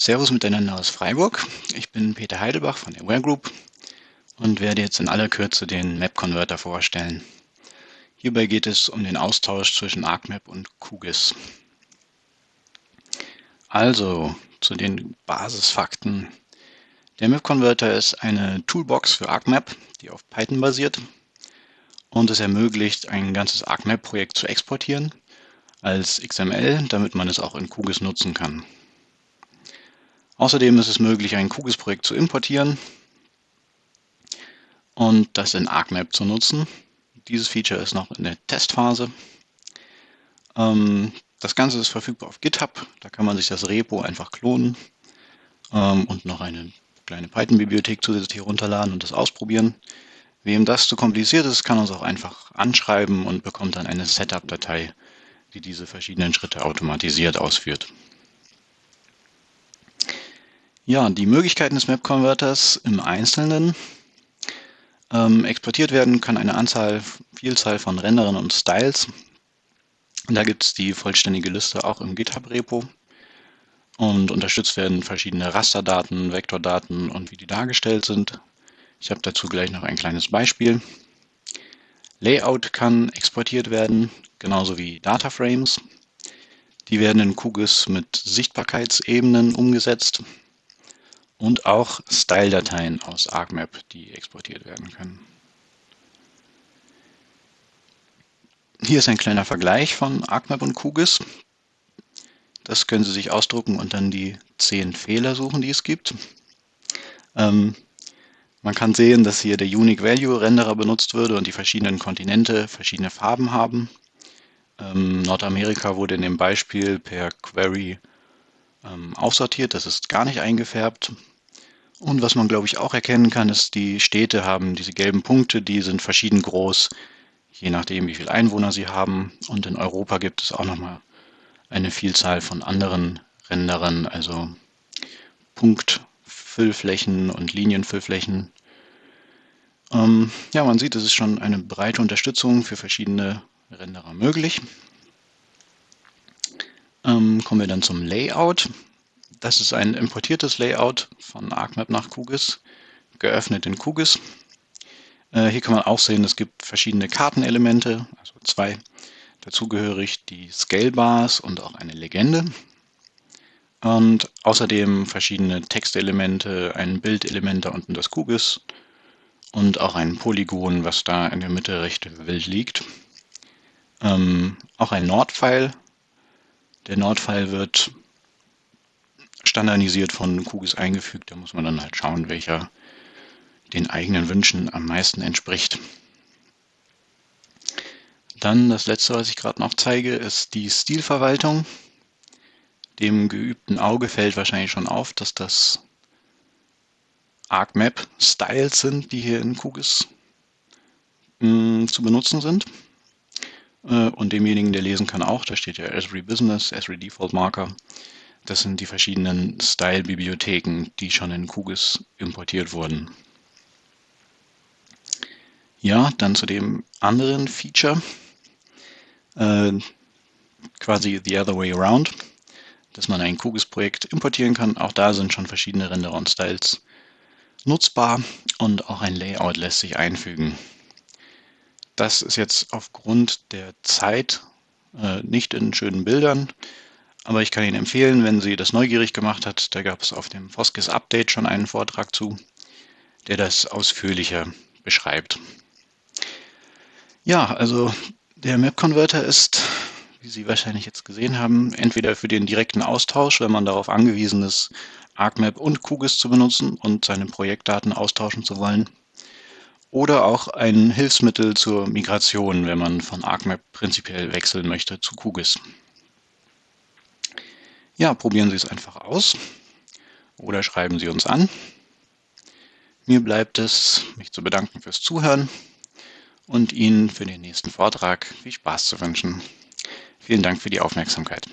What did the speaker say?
Servus miteinander aus Freiburg. Ich bin Peter Heidelbach von der Aware Group und werde jetzt in aller Kürze den Map Converter vorstellen. Hierbei geht es um den Austausch zwischen ArcMap und QGIS. Also zu den Basisfakten. Der Map Converter ist eine Toolbox für ArcMap, die auf Python basiert und es ermöglicht, ein ganzes ArcMap-Projekt zu exportieren als XML, damit man es auch in QGIS nutzen kann. Außerdem ist es möglich, ein QGIS-Projekt zu importieren und das in ArcMap zu nutzen. Dieses Feature ist noch in der Testphase. Ähm, das Ganze ist verfügbar auf GitHub. Da kann man sich das Repo einfach klonen ähm, und noch eine kleine Python-Bibliothek zusätzlich herunterladen und das ausprobieren. Wem das zu kompliziert ist, kann uns auch einfach anschreiben und bekommt dann eine Setup-Datei, die diese verschiedenen Schritte automatisiert ausführt. Ja, die Möglichkeiten des Map Converters im Einzelnen. Ähm, exportiert werden kann eine Anzahl, Vielzahl von Rendern und Styles. Da gibt es die vollständige Liste auch im GitHub-Repo. Und unterstützt werden verschiedene Rasterdaten, Vektordaten und wie die dargestellt sind. Ich habe dazu gleich noch ein kleines Beispiel. Layout kann exportiert werden, genauso wie Dataframes. Die werden in QGIS mit Sichtbarkeitsebenen umgesetzt und auch Style-Dateien aus ArcMap, die exportiert werden können. Hier ist ein kleiner Vergleich von ArcMap und QGIS. Das können Sie sich ausdrucken und dann die zehn Fehler suchen, die es gibt. Ähm, man kann sehen, dass hier der Unique Value Renderer benutzt würde und die verschiedenen Kontinente verschiedene Farben haben. Ähm, Nordamerika wurde in dem Beispiel per Query ähm, aussortiert, das ist gar nicht eingefärbt. Und was man, glaube ich, auch erkennen kann, ist, die Städte haben diese gelben Punkte, die sind verschieden groß, je nachdem, wie viele Einwohner sie haben. Und in Europa gibt es auch nochmal eine Vielzahl von anderen Renderern, also Punktfüllflächen und Linienfüllflächen. Ähm, ja, man sieht, es ist schon eine breite Unterstützung für verschiedene Renderer möglich. Ähm, kommen wir dann zum Layout. Das ist ein importiertes Layout von ArcMap nach QGIS, geöffnet in QGIS. Äh, hier kann man auch sehen, es gibt verschiedene Kartenelemente, also zwei. Dazugehörig die Scale Bars und auch eine Legende. Und außerdem verschiedene Textelemente, ein Bildelement da unten das QGIS und auch ein Polygon, was da in der Mitte recht wild liegt. Ähm, auch ein Nord-File. Der Nord-File wird standardisiert von QGIS eingefügt. Da muss man dann halt schauen, welcher den eigenen Wünschen am meisten entspricht. Dann das letzte, was ich gerade noch zeige, ist die Stilverwaltung. Dem geübten Auge fällt wahrscheinlich schon auf, dass das ArcMap Styles sind, die hier in QGIS mh, hm, zu benutzen sind. Äh, und demjenigen, der lesen kann, auch. Da steht ja Esri Business, Esri Default Marker. Das sind die verschiedenen Style-Bibliotheken, die schon in QGIS importiert wurden. Ja, dann zu dem anderen Feature, äh, quasi the other way around, dass man ein QGIS-Projekt importieren kann. Auch da sind schon verschiedene Renderer und Styles nutzbar und auch ein Layout lässt sich einfügen. Das ist jetzt aufgrund der Zeit äh, nicht in schönen Bildern, aber ich kann Ihnen empfehlen, wenn Sie das neugierig gemacht hat, da gab es auf dem Foskis Update schon einen Vortrag zu, der das ausführlicher beschreibt. Ja, also der Map Converter ist, wie Sie wahrscheinlich jetzt gesehen haben, entweder für den direkten Austausch, wenn man darauf angewiesen ist, ArcMap und QGIS zu benutzen und seine Projektdaten austauschen zu wollen, oder auch ein Hilfsmittel zur Migration, wenn man von ArcMap prinzipiell wechseln möchte zu QGIS. Ja, probieren Sie es einfach aus oder schreiben Sie uns an. Mir bleibt es, mich zu bedanken fürs Zuhören und Ihnen für den nächsten Vortrag viel Spaß zu wünschen. Vielen Dank für die Aufmerksamkeit.